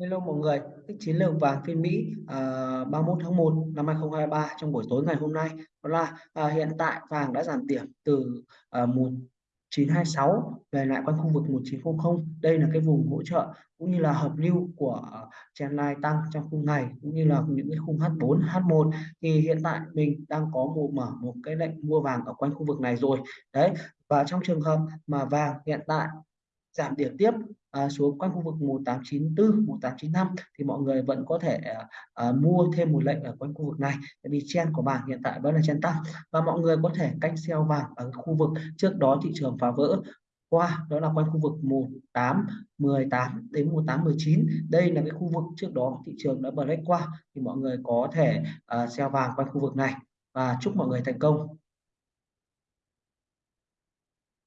Hello mọi người, cái chiến lược vàng phiên Mỹ à, uh, 31 tháng 1 năm 2023 trong buổi tối ngày hôm nay đó là uh, hiện tại vàng đã giảm điểm từ à, uh, 1926 về lại quanh khu vực 1900. Đây là cái vùng hỗ trợ cũng như là hợp lưu của trendline tăng trong khung này cũng như là những cái khung H4, H1 thì hiện tại mình đang có một mở một cái lệnh mua vàng ở quanh khu vực này rồi. Đấy, và trong trường hợp mà vàng hiện tại giảm điểm tiếp à, xuống quanh khu vực 1894 1895 thì mọi người vẫn có thể à, à, mua thêm một lệnh ở quanh khu vực này. Tại vì chen của bảng hiện tại vẫn là chen tăng và mọi người có thể canh sell vàng ở khu vực trước đó thị trường phá vỡ. Qua đó là quanh khu vực 18 18 đến 18 19 đây là cái khu vực trước đó thị trường đã break qua thì mọi người có thể uh, sell vàng quanh khu vực này. Và chúc mọi người thành công.